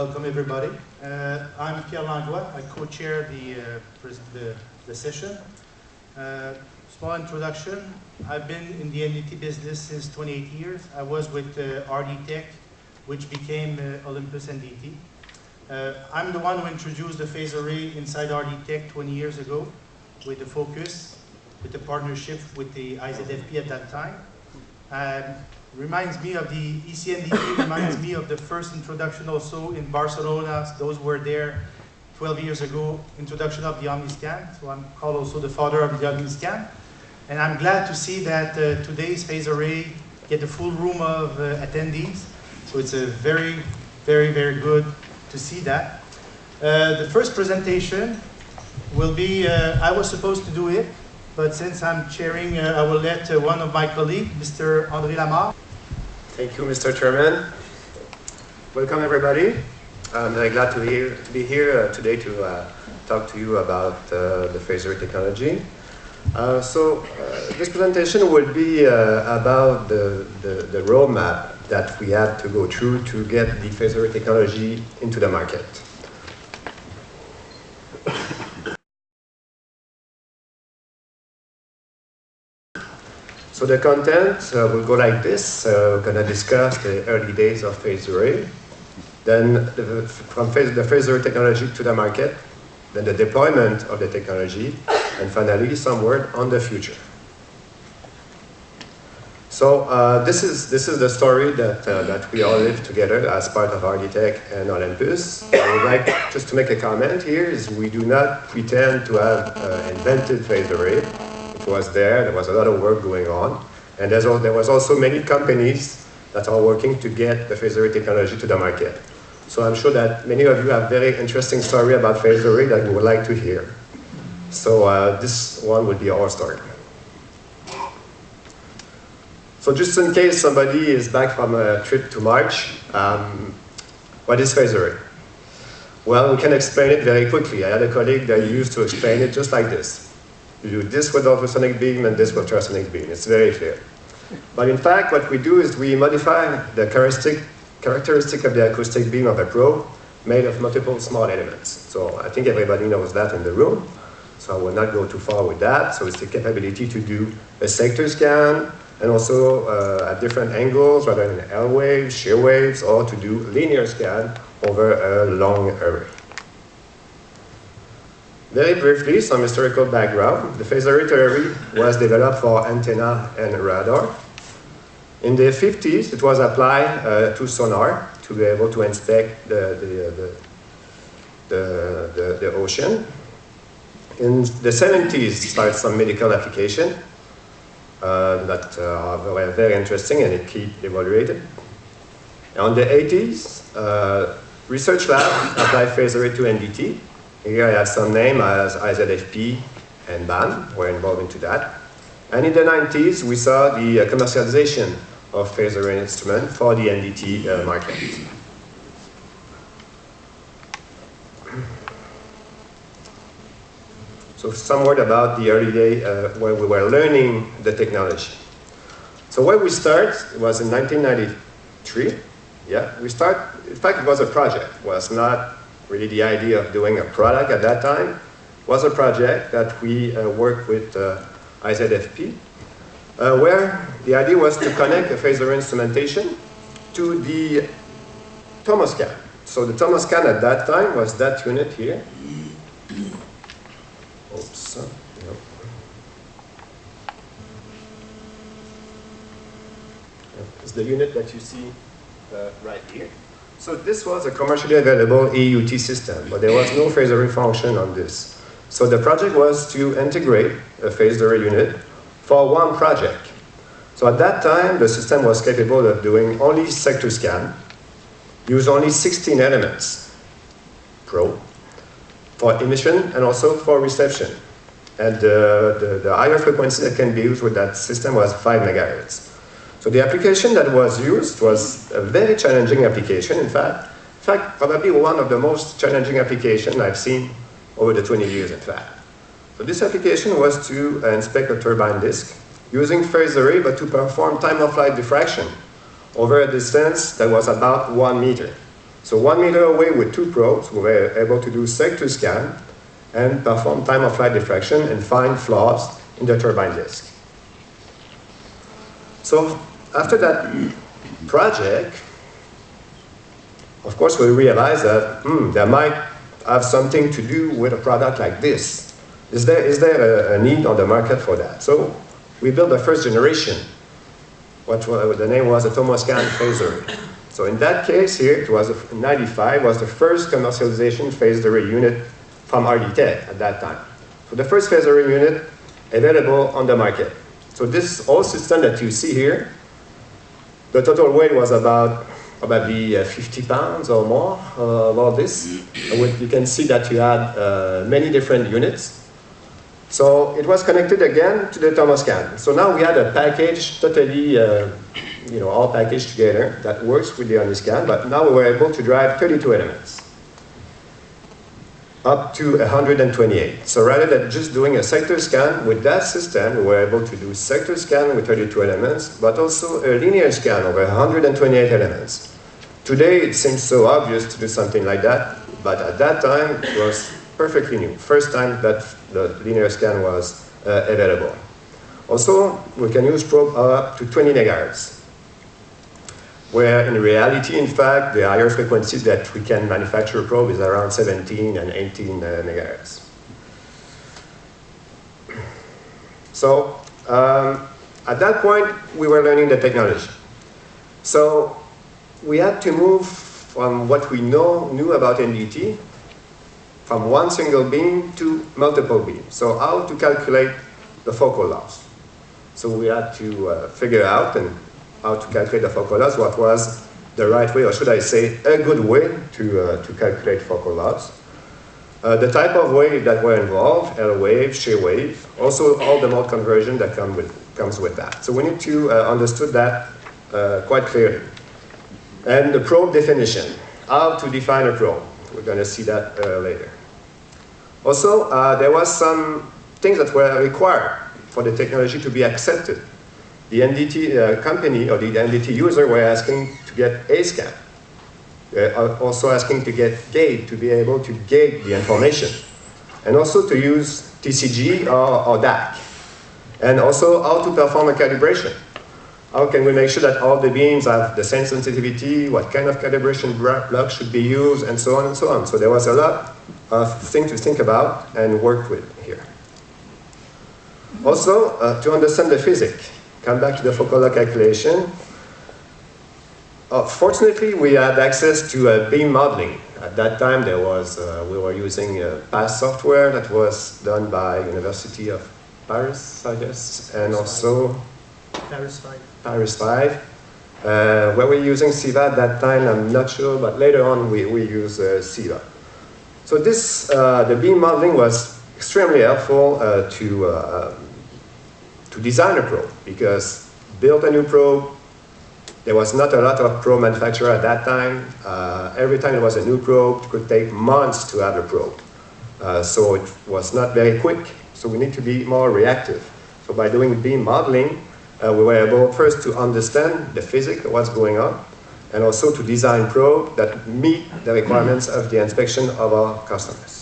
Welcome everybody. Uh, I'm Pierre Langlois. I co-chair the, uh, the, the, session. Uh, small introduction. I've been in the NDT business since 28 years. I was with uh, RD Tech, which became uh, Olympus NDT. Uh, I'm the one who introduced the phase array inside RD Tech 20 years ago with the focus, with the partnership with the IZFP at that time. And reminds me of the ECNDT, reminds me of the first introduction also in Barcelona. Those were there 12 years ago, introduction of the OmniScan. So I'm called also the father of the OmniScan. And I'm glad to see that uh, today's phase array get a full room of uh, attendees. So it's a very, very, very good to see that. Uh, the first presentation will be, uh, I was supposed to do it, but since I'm chairing, uh, I will let uh, one of my colleagues, Mr. André Lamarre. Thank you, Mr. Chairman. Welcome, everybody. I'm very glad to, to be here uh, today to uh, talk to you about uh, the phase array technology. Uh, so uh, this presentation will be about the, the, the roadmap that we had to go through to get the phase array technology into the market. So the content uh, will go like this. Uh, we're going to discuss the early days of phase array, then the, from phase, the phase array technology to the market, then the deployment of the technology, and finally some word on the future. So uh, this is this is the story that uh, that we all live together as part of RD and Olympus. I would like just to make a comment here: is we do not pretend to have uh, invented phase array was there. There was a lot of work going on. And all, there was also many companies that are working to get the phase array technology to the market. So I'm sure that many of you have very interesting story about phase array that we would like to hear. So uh, this one would be our story. So just in case somebody is back from a trip to Mars, um, what is phase array? Well, we can explain it very quickly. I had a colleague that used to explain it just like this. You do this with ultrasonic beam and this with ultrasonic beam. It's very clear. But in fact, what we do is we modify the characteristic, characteristic of the acoustic beam of a probe made of multiple small elements. So I think everybody knows that in the room. So I will not go too far with that. So it's the capability to do a sector scan and also uh, at different angles rather than L waves, shear waves, or to do linear scan over a long array. Very briefly, some historical background. The phase array theory was developed for antenna and radar. In the 50s, it was applied uh, to sonar to be able to inspect the, the, the, the, the ocean. In the 70s, started some medical application uh, that uh, were very interesting and it keep evaluated. In the 80s, uh, research lab applied phase array to NDT here I have some name as IZFP and BAM were involved into that. And in the 90s, we saw the uh, commercialization of phase array instrument for the NDT uh, market. So some word about the early day uh, when we were learning the technology. So where we start was in 1993. Yeah, we start, in fact, it was a project. It was not really the idea of doing a product at that time was a project that we uh, worked with uh, IZFP, uh, where the idea was to connect a phaser instrumentation to the Tomoscan. So the Tomoscan at that time was that unit here. Oops. Yep. It's the unit that you see uh, right here. So this was a commercially available EUT system, but there was no phase array function on this. So the project was to integrate a phase array unit for one project. So at that time, the system was capable of doing only sector scan, use only 16 elements, pro, for emission and also for reception. And uh, the, the higher frequency that can be used with that system was 5 megahertz. So the application that was used was a very challenging application, in fact. In fact, probably one of the most challenging applications I've seen over the 20 years, in fact. So this application was to uh, inspect a turbine disk using phase array, but to perform time-of-flight diffraction over a distance that was about one meter. So one meter away with two probes, we were able to do sector scan and perform time of flight diffraction and find flaws in the turbine disk. So after that project, of course, we realized that hmm, there might have something to do with a product like this. Is there, is there a, a need on the market for that? So we built the first generation. What the name was a Tomoscan phaser. So in that case here, it was a, 95 was the first commercialization phased array unit from RDTech at that time. So the first phased array unit available on the market. So this whole system that you see here, the total weight was about probably uh, 50 pounds or more uh, about this. you can see that you had uh, many different units. So it was connected again to the Tomoscan. So now we had a package totally, uh, you know, all packaged together that works with the Omniscan, but now we were able to drive 32 elements up to 128. So rather than just doing a sector scan with that system, we were able to do sector scan with 32 elements, but also a linear scan over 128 elements. Today it seems so obvious to do something like that, but at that time it was perfectly new. First time that the linear scan was uh, available. Also, we can use probe up to 20 megahertz where in reality, in fact, the higher frequencies that we can manufacture probe is around 17 and 18 uh, megahertz. So um, at that point, we were learning the technology. So we had to move from what we know knew about NDT, from one single beam to multiple beams. So how to calculate the focal laws. So we had to uh, figure out and how to calculate the focal laws, what was the right way, or should I say, a good way to, uh, to calculate focal laws. Uh, the type of wave that were involved, L wave, shear wave, also all the mode conversion that come with, comes with that. So we need to uh, understood that uh, quite clearly. And the probe definition, how to define a probe. We're going to see that uh, later. Also, uh, there was some things that were required for the technology to be accepted the NDT uh, company or the NDT user were asking to get A-scan. Uh, also asking to get gate to be able to gate the information. And also to use TCG or, or DAC. And also how to perform a calibration. How can we make sure that all the beams have the same sensitivity, what kind of calibration block should be used, and so on and so on. So there was a lot of things to think about and work with here. Also, uh, to understand the physics come back to the focal calculation. Uh, fortunately, we had access to uh, beam modeling. At that time, there was, uh, we were using uh, PASS software that was done by University of Paris, I guess, and also Paris 5. Paris 5. Uh, where we're using CIVA at that time, I'm not sure, but later on we, we use uh, CIVA. So this, uh, the beam modeling was extremely helpful to to design a probe because build a new probe, there was not a lot of probe manufacturer at that time. Uh, every time there was a new probe, it could take months to have a probe. Uh, so it was not very quick. So we need to be more reactive. So by doing beam modeling, uh, we were able first to understand the physics of what's going on, and also to design probe that meet the requirements of the inspection of our customers.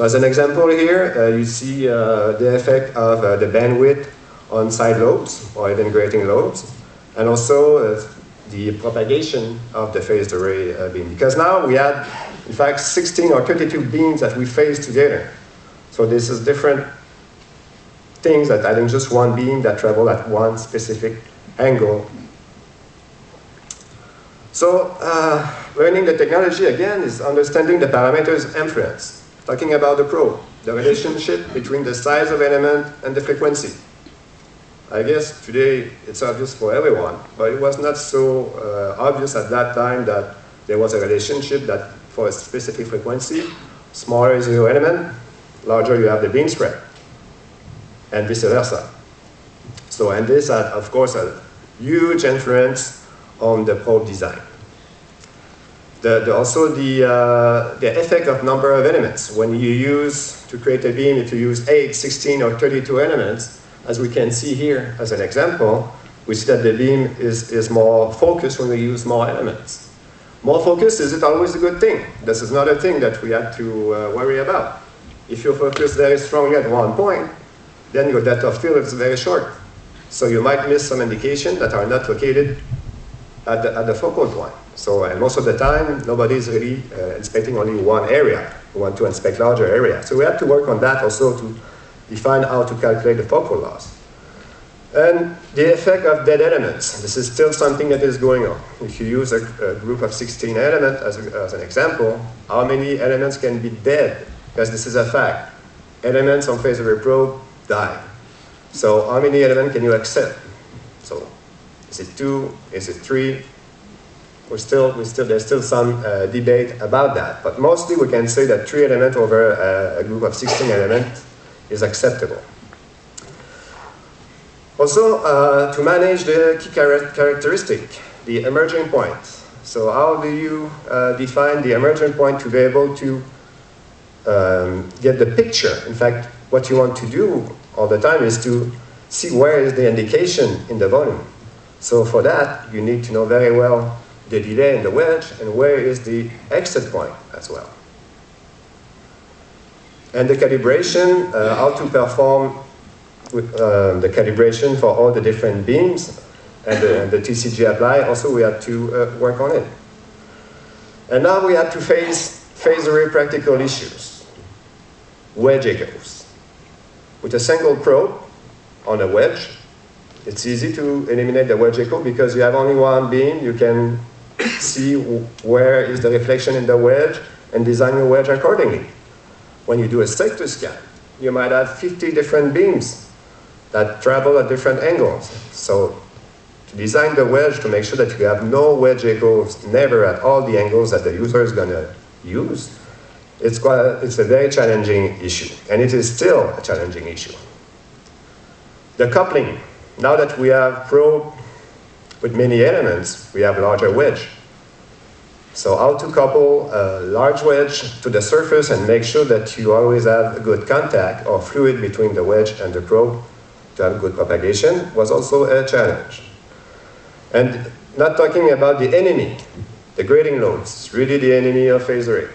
So as an example here, uh, you see uh, the effect of uh, the bandwidth on side lobes or even grating lobes, and also the propagation of the phased array beam. Because now we had, in fact, 16 or 32 beams that we phase together. So this is different things that adding just one beam that travel at one specific angle. So uh, learning the technology again is understanding the parameters inference talking about the probe, the relationship between the size of element and the frequency. I guess today it's obvious for everyone, but it was not so uh, obvious at that time that there was a relationship that for a specific frequency, smaller is your element, larger you have the beam spread, and vice versa. So, and this had, of course, a huge influence on the probe design. The, the, also the, uh, the effect of number of elements. When you use, to create a beam, if you use 8, 16, or 32 elements, as we can see here as an example, we see that the beam is, is more focused when we use more elements. More focus, is it always a good thing? This is not a thing that we have to uh, worry about. If you focus very strongly at one point, then your depth of field is very short. So you might miss some indications that are not located at the, at the focal point. So, and most of the time, nobody is really uh, inspecting only one area. We want to inspect larger areas. So we have to work on that also to define how to calculate the focal laws. And the effect of dead elements. This is still something that is going on. If you use a, a group of 16 elements as, as an example, how many elements can be dead? Because this is a fact. Elements on phase array probe die. So how many elements can you accept? Is it two? Is it three? We're still, we still, there's still some uh, debate about that. But mostly we can say that three elements over a, a group of 16 elements is acceptable. Also, uh, to manage the key char characteristic, the emerging point. So how do you uh, define the emerging point to be able to um, get the picture? In fact, what you want to do all the time is to see where is the indication in the volume. So for that, you need to know very well the delay in the wedge and where is the exit point as well. And the calibration, uh, how to perform with, uh, the calibration for all the different beams and the, the TCG apply, also we had to uh, work on it. And now we had to face phase array practical issues. Wedge echoes. With a single probe on a wedge, it's easy to eliminate the wedge echo because you have only one beam, you can see where is the reflection in the wedge and design your wedge accordingly. When you do a sector scan, you might have 50 different beams that travel at different angles. So to design the wedge to make sure that you have no wedge echoes never at all the angles that the user is going to use, it's, quite a, it's a very challenging issue. And it is still a challenging issue. The coupling. Now that we have probe with many elements, we have a larger wedge. So how to couple a large wedge to the surface and make sure that you always have a good contact or fluid between the wedge and the probe to have good propagation was also a challenge. And not talking about the enemy, the grating lobes, really the enemy of phase array.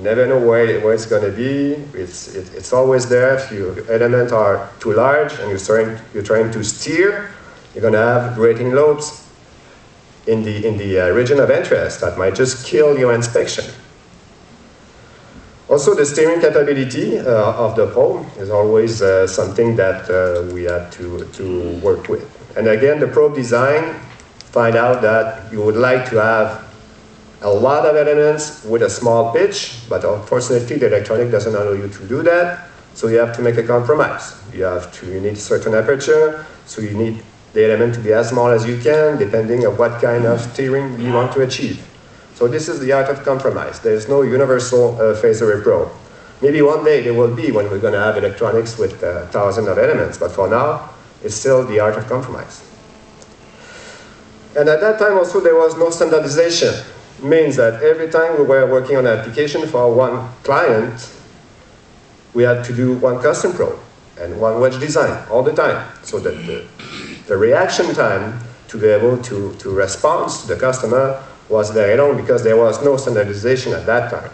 Never know where, where it's going to be. It's, it, it's always there. If your elements are too large and you're trying, you're trying to steer, you're going to have grating lobes in the, in the uh, region of interest that might just kill your inspection. Also, the steering capability uh, of the probe is always uh, something that uh, we have to, to work with. And again, the probe design, find out that you would like to have a lot of elements with a small pitch, but unfortunately the electronic doesn't allow you to do that, so you have to make a compromise. You have to, you need certain aperture, so you need the element to be as small as you can, depending on what kind of steering you want to achieve. So this is the art of compromise. There is no universal uh, phase array probe. Maybe one day there will be when we're going to have electronics with uh, thousands of elements, but for now, it's still the art of compromise. And at that time also there was no standardization. Means that every time we were working on an application for one client, we had to do one custom probe and one wedge design all the time. So that the, the reaction time to be able to, to respond to the customer was very long because there was no standardization at that time.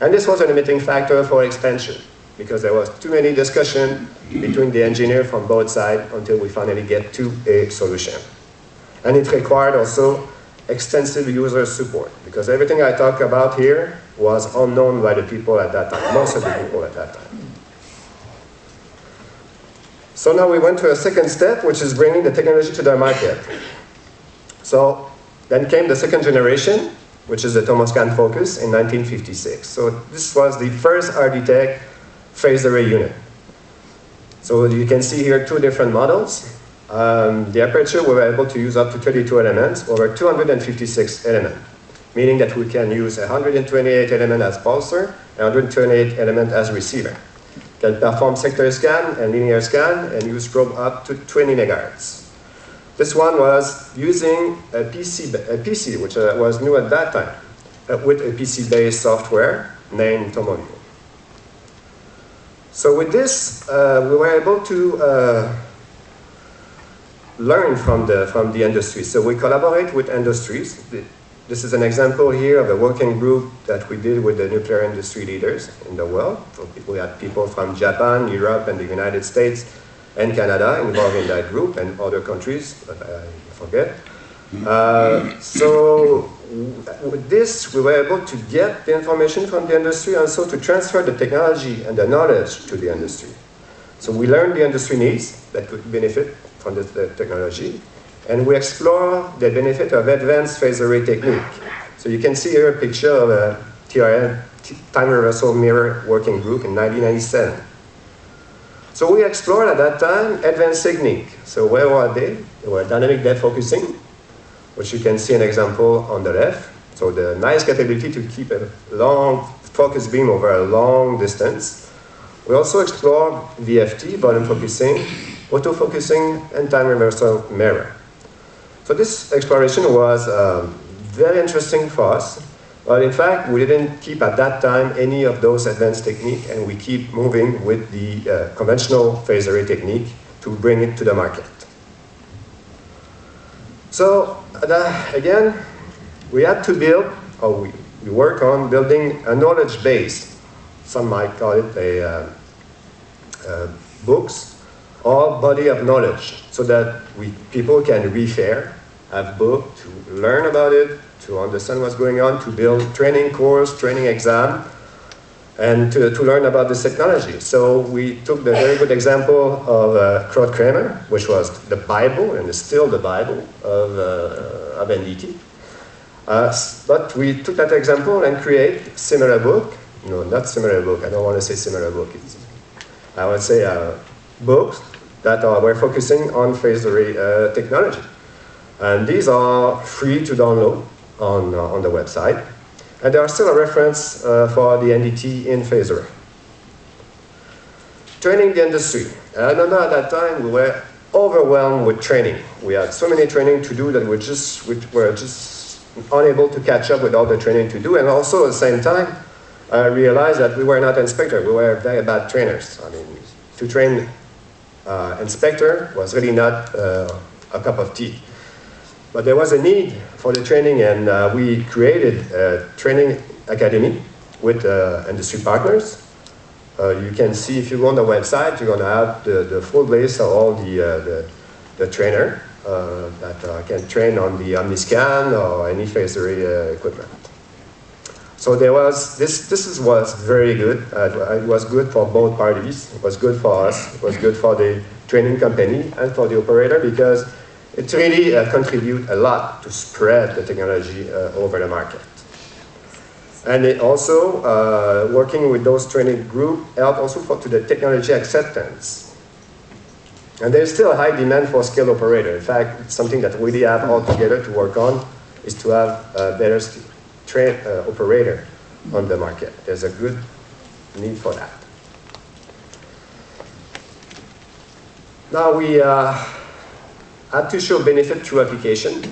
And this was a limiting factor for expansion because there was too many discussion between the engineer from both sides until we finally get to a solution. And it required also extensive user support because everything I talk about here was unknown by the people at that time, most of the people at that time. So now we went to a second step, which is bringing the technology to the market. So then came the second generation, which is the Thomas Tomoscan Focus in 1956. So this was the first RDTech phased array unit. So you can see here two different models. Um, the aperture, we were able to use up to 32 elements over 256 elements, meaning that we can use 128 elements as pulsar and 128 elements as receiver. Can perform sector scan and linear scan and use probe up to 20 megahertz. This one was using a PC, a PC which uh, was new at that time, uh, with a PC-based software named TomoView. So with this, uh, we were able to uh, learn from the, from the industry. So we collaborate with industries. This is an example here of a working group that we did with the nuclear industry leaders in the world. We had people from Japan, Europe, and the United States, and Canada involved in that group, and other countries, I forget. Uh, so with this, we were able to get the information from the industry and so to transfer the technology and the knowledge to the industry. So we learned the industry needs that could benefit from the, technology, and we explore the benefit of advanced phase array technique. So you can see here a picture of a TRM, time reversal mirror working group in 1997. So we explored at that time advanced technique. So where were they? They were dynamic depth focusing, which you can see an example on the left. So the nice capability to keep a long focus beam over a long distance. We also explored VFT, volume focusing, autofocusing, and time reversal mirror. So this exploration was um, very interesting for us. But in fact, we didn't keep at that time any of those advanced technique, and we keep moving with the uh, conventional phase array technique to bring it to the market. So uh, again, we had to build, or we, we work on building a knowledge base. Some might call it a uh, uh, books or body of knowledge, so that we people can refer, have book to learn about it, to understand what's going on, to build training course, training exam, and to, to learn about this technology. So we took the very good example of uh, Krautkrämer, which was the Bible, and is still the Bible of, uh, of NDT. Uh, but we took that example and create similar book. No, not similar book. I don't want to say similar book. It's, I would say uh, books that are, were focusing on phase array uh, technology. And these are free to download on, uh, on the website. And they are still a reference uh, for the NDT in phase array. Training the industry. I remember at that time we were overwhelmed with training. We had so many training to do that we just we were just unable to catch up with all the training to do. And also at the same time, I realized that we were not inspectors. We were very bad trainers. I mean, to train uh, inspector was really not uh, a cup of tea. But there was a need for the training and uh, we created a training academy with uh, industry partners. Uh, you can see if you go on the website, you're going to have the, the full list of all the, uh, the, the trainer that can train on the OmniScan or any phase array equipment. So there was, this, this is, was very good. it was good for both parties. It was good for us. It was good for the training company and for the operator because it really uh, a lot to spread the technology uh, over the market. And it also, uh, working with those training group, helped also for, to the technology acceptance. And there's still a high demand for skilled operator. In fact, it's something that we really have all together to work on, is to have a better train, uh, operator on the market. There's a good need for that. Now we, uh, to show benefit through application.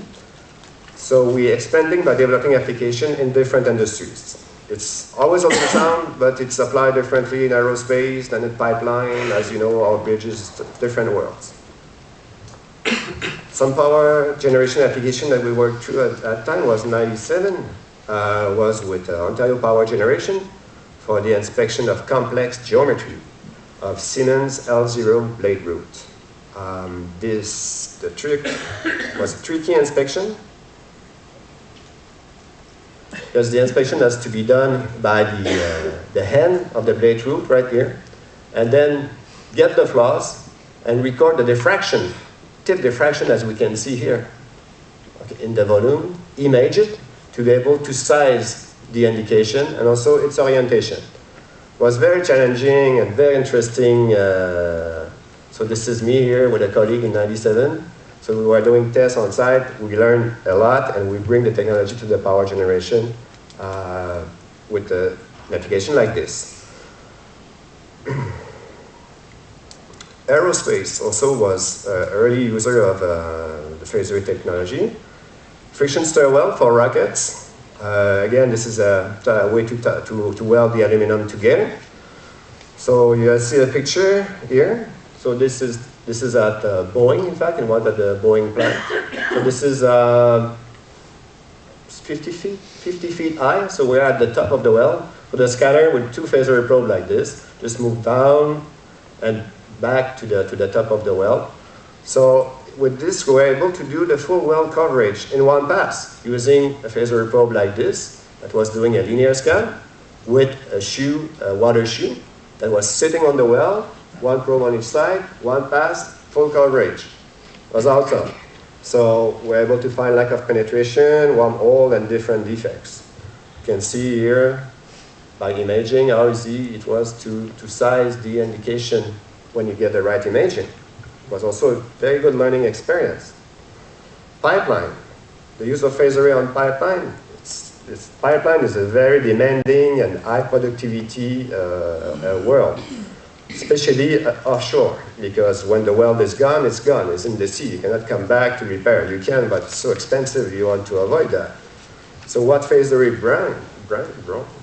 So we're expanding by developing application in different industries. It's always ultrasound, but it's applied differently in aerospace than in pipeline. As you know, our bridges, different worlds. Some power generation application that we worked through at that time was 97, uh, was with uh, Ontario Power Generation for the inspection of complex geometry of Siemens L0 blade root. Um, this, the trick was a tricky inspection because the inspection has to be done by the, uh, the hand of the blade root right here and then get the flaws and record the diffraction, tip diffraction as we can see here okay, in the volume, image it to be able to size the indication and also its orientation. It was very challenging and very interesting uh, so this is me here with a colleague in 97. So we were doing tests on site, we learned a lot, and we bring the technology to the power generation uh, with a, an application like this. Aerospace also was an early user of uh, the phase array technology. Friction stir weld for rockets. Uh, again, this is a, way to, to, to weld the aluminum together. So you see a picture here. So this is this is at uh, Boeing, in fact, in one of the Boeing plant. So this is uh, 50 feet, 50 feet high, so we're at the top of the well. With a scanner with two phaser probe like this, just move down and back to the, to the top of the well. So with this, we were able to do the full well coverage in one pass using a phaser probe like this that was doing a linear scan with a shoe, a water shoe that was sitting on the well, one probe on each side, one pass, full coverage. It was awesome. So we're able to find lack of penetration, one hole, and different defects. You can see here by imaging how easy it was to, to size the indication when you get the right imaging. Was also a very good learning experience. Pipeline. The use of phase array on pipeline. It's, it's, pipeline is a very demanding and high productivity uh, uh, world, especially uh, offshore, because when the well is gone, it's gone. It's in the sea. You cannot come back to repair. You can, but it's so expensive. You want to avoid that. So what phase array brand, brand,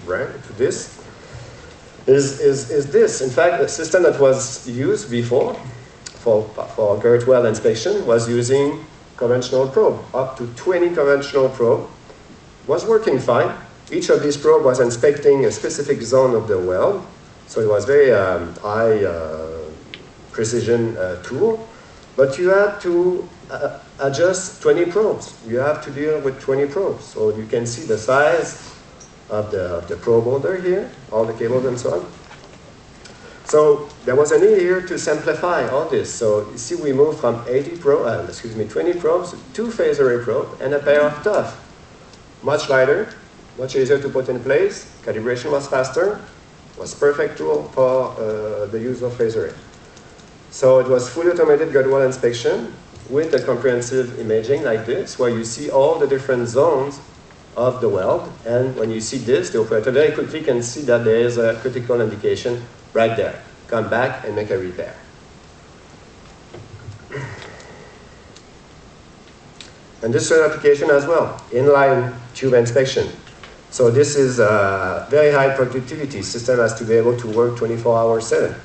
brand to this is, is, is this. In fact, a system that was used before for, for girth weld inspection was using conventional probe, up to 20 conventional probe. Was working fine. Each of these probe was inspecting a specific zone of the well, so it was very um, high uh, precision uh, tool. But you had to uh, adjust 20 probes. You have to deal with 20 probes. So you can see the size of the, of the probe holder here, all the cables and so on. So there was a need here to simplify all this. So you see we moved from 80 probe, uh, excuse me, 20 probes to two phase array probe and a pair of TUF. Much lighter, much easier to put in place, calibration was faster, was perfect tool for uh, the use of phase array. So it was fully automated girth weld inspection with a comprehensive imaging like this, where you see all the different zones of the weld. And when you see this, the operator very quickly can see that there is a critical indication right there. Come back and make a repair. And this is an application as well, inline tube inspection. So this is a very high productivity. System has to be able to work 24 hours 7.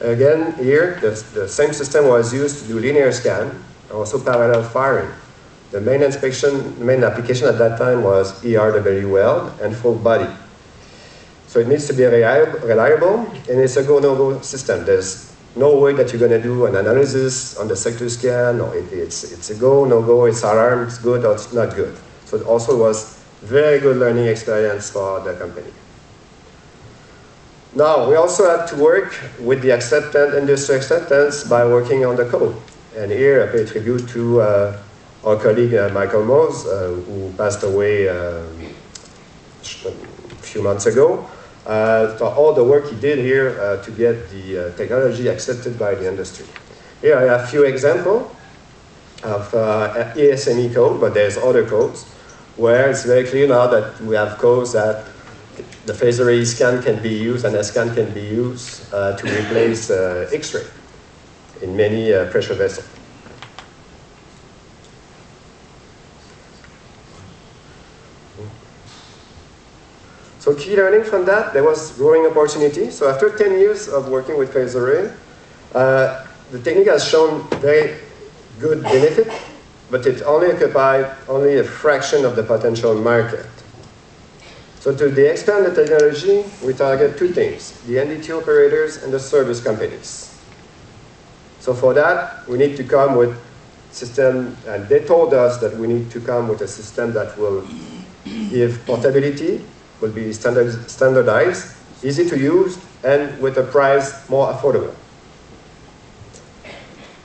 Again, here, the, the same system was used to do linear scan, also parallel firing. The main inspection, main application at that time was ERW weld and full body. So it needs to be reliable, and it's a go-no-go system. There's no way that you're going to do an analysis on the sector scan, or it, it's, it's a go, no-go, it's alarm, it's good or it's not good. So it also was very good learning experience for the company. Now, we also had to work with the acceptance, industry acceptance by working on the code. And here I pay tribute to uh, our colleague uh, Michael Moles, uh, who passed away um, a few months ago, for all the work he did here uh, to get the uh, technology accepted by the industry. Here I have a few examples of ASME code, but there's other codes where it's very clear now that we have codes that the phase array scan can be used and a scan can be used uh, to replace uh, X-ray in many uh, pressure vessels. So key learning from that, there was growing opportunity. So after 10 years of working with array, uh, the technique has shown very good benefit, but it only occupied only a fraction of the potential market. So to the expand the technology, we target two things, the NDT operators and the service companies. So for that, we need to come with system, and they told us that we need to come with a system that will give portability, will be standard, standardized, easy to use, and with a price more affordable.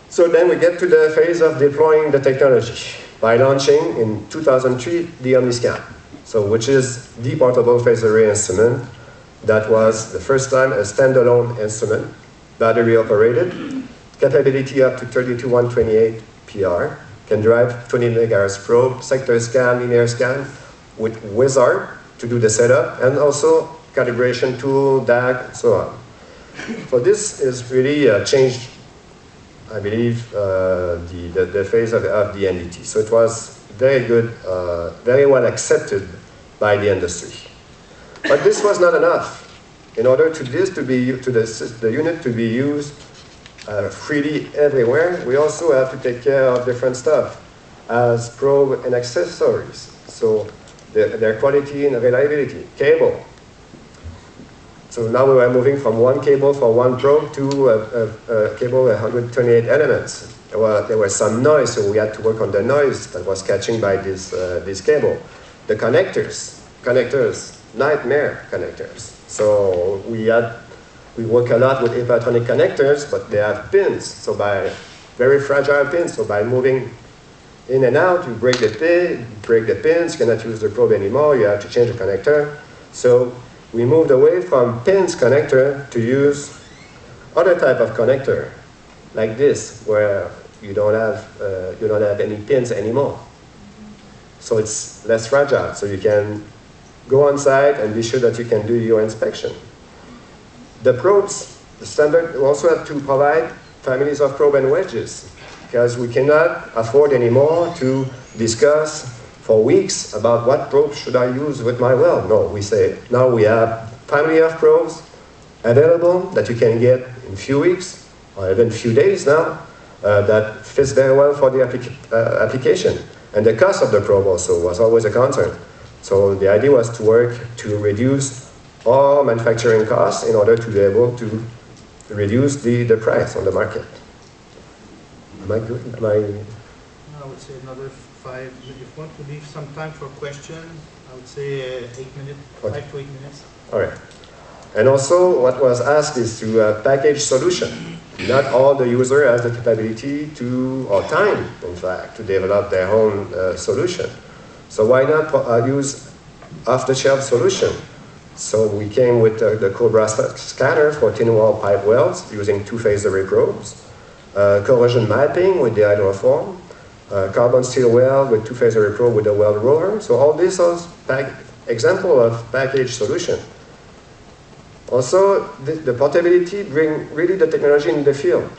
So then we get to the phase of deploying the technology by launching in 2003 the OmniScan, so which is the portable phase array instrument that was the first time a standalone instrument, battery operated, capability up to 32128 PR, can drive 20 megahertz probe, sector scan, linear scan with Wizard to do the setup, and also calibration tool, DAC, so on. So this is really a change, I believe, uh, the, the, the, phase of, of, the NDT. So it was very good, uh, very well accepted by the industry. But this was not enough. In order to this to be to the, the unit to be used uh, freely everywhere, we also have to take care of different stuff as probe and accessories. So their, their quality and reliability. Cable. So now we are moving from one cable for one probe to a, a, a cable with 128 elements. There, were, there was some noise, so we had to work on the noise that was catching by this, uh, this cable. The connectors, connectors, nightmare connectors. So we had, we work a lot with electronic connectors, but they have pins. So by very fragile pins, so by moving in and out, you break the pin, break the pins, cannot use the probe anymore, you have to change the connector. So we moved away from pins connector to use other type of connector, like this, where you don't have, uh, you don't have any pins anymore. So it's less fragile, so you can go on site and be sure that you can do your inspection. The probes, the standard, also have to provide families of probe and wedges, because we cannot afford anymore to discuss for weeks about what probe should I use with my well. No, we say now we have family of probes available that you can get in few weeks or even few days now uh, that fits very well for the uh, application. And the cost of the probe also was always a concern. So the idea was to work to reduce all manufacturing costs in order to be able to reduce the, the price on the market. Am I I I would say another five, if you want to leave some time for questions, I would say uh, eight minutes, Okay. five to eight minutes. All right. And also, what was asked is to uh, package solution. Not all the user has the capability to, or time, in fact, to develop their own uh, solution. So why not uh, use off-the-shelf solution? So we came with uh, the Cobra scanner for thin wall pipe welds using two-phase array probes, corrosion mapping with the hydroform, uh, carbon steel weld with two-phase probe with a weld roller. So all these are example of package solution. Also, the, the portability bring really the technology in the field.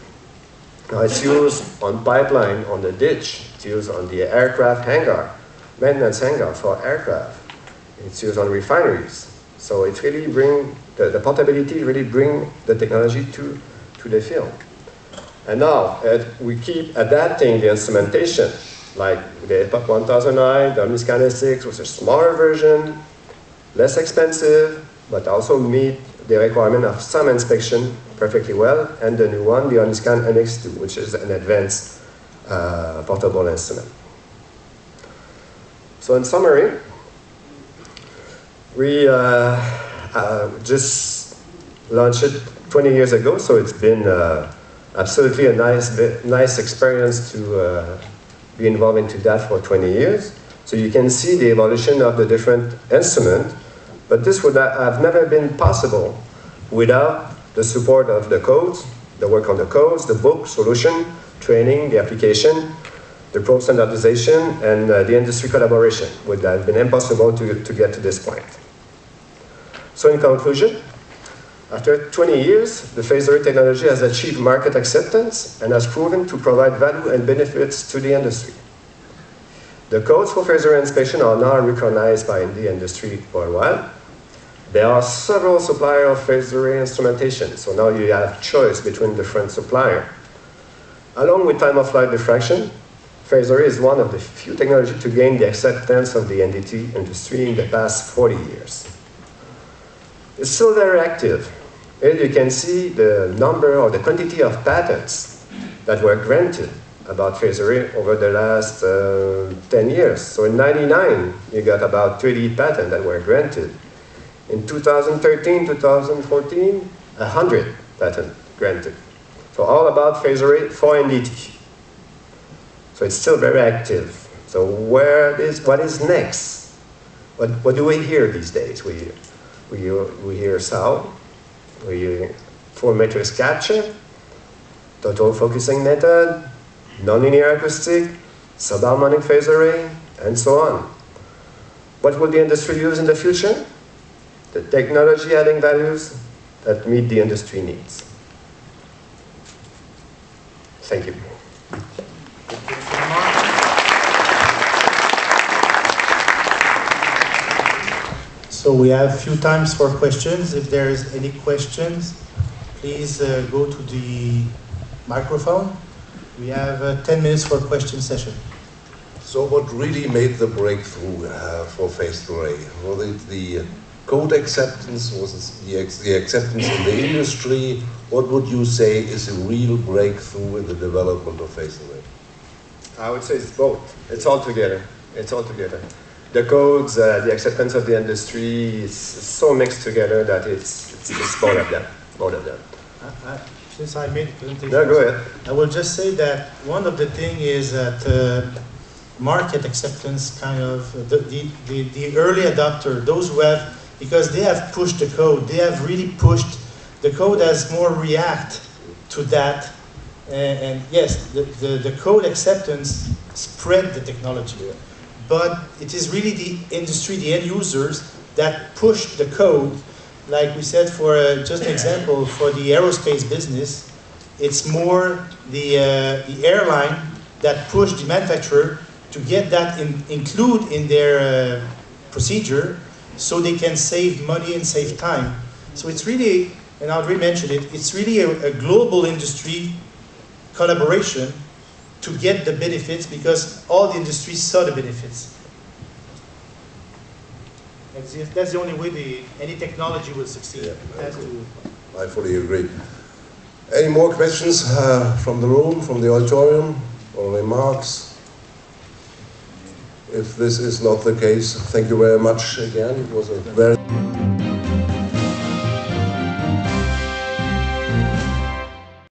Now it's used on pipeline, on the ditch. It's used on the aircraft hangar, maintenance hangar for aircraft. It's used on refineries. So it really bring, the, the portability really bring the technology to, to the field. And now uh, we keep adapting the instrumentation, like the EPOCH 1000i, the Omniscan SX was a smaller version, less expensive, but also meet the requirement of some inspection perfectly well, and the new one, the Omniscan MX2, which is an advanced uh, portable instrument. So in summary, we uh, uh, just launched it 20 years ago, so it's been uh, absolutely a nice, nice experience to uh, be involved into that for 20 years. So you can see the evolution of the different instruments, but this would have never been possible without the support of the codes, the work on the codes, the book, solution, training, the application, the probe standardization, and uh, the industry collaboration would have been impossible to, to get to this point. So in conclusion, after 20 years, the phase array technology has achieved market acceptance and has proven to provide value and benefits to the industry. The codes for phase array inspection are now recognized by the industry worldwide. There are several suppliers of phase array instrumentation, so now you have choice between different suppliers. Along with time-of-flight diffraction, phase array is one of the few technologies to gain the acceptance of the NDT industry in the past 40 years. It's still very active. Here you can see the number or the quantity of patents that were granted about array over the last uh, 10 years. So in 99, you got about 30 patents that were granted. In 2013, 2014, 100 patents granted. So all about array for NDT. So it's still very active. So where is, what is next? What, what do we hear these days? We, we, we hear sound, we full matrix capture, total focusing method, nonlinear acoustic, subharmonic phase array, and so on. What will the industry use in the future? The technology adding values that meet the industry needs. Thank you. Thank you, Mr. Lamarre. So we have a few times for questions. If there's any questions, please uh, go to the microphone. We have uh, 10 minutes for question session. So what really made the breakthrough uh, for phased array? Was it the code acceptance? Was it the, ex- the acceptance in the industry? What would you say is a real breakthrough in the development of phased array? I would say it's both. It's all together. It's all together. The codes, uh, the acceptance of the industry is so mixed together that it's, it's, it's both of them. Both of them. I- I- Since I made the presentation. No, go ahead. I will just say that one of the thing is that uh, market acceptance kind of, the, the, the, the early adopter, those who have, because they have pushed the code, they have really pushed, the code has more react to that. And, and yes, the, the, the code acceptance spread the technology. But it is really the industry, the end users that push the code. Like we said, for uh, just an example, for the aerospace business, it's more the, uh, the airline that push the manufacturer to get that in, include in their uh, procedure so they can save money and save time. So it's really, and André mentioned it, it's really a, a global industry collaboration to get the benefits because all the industries saw the benefits. That's the, that's the only way the, any technology will succeed. Yeah, It to, I fully agree. Any more questions uh, from the room, from the auditorium, or remarks? If this is not the case, thank you very much again. It was a very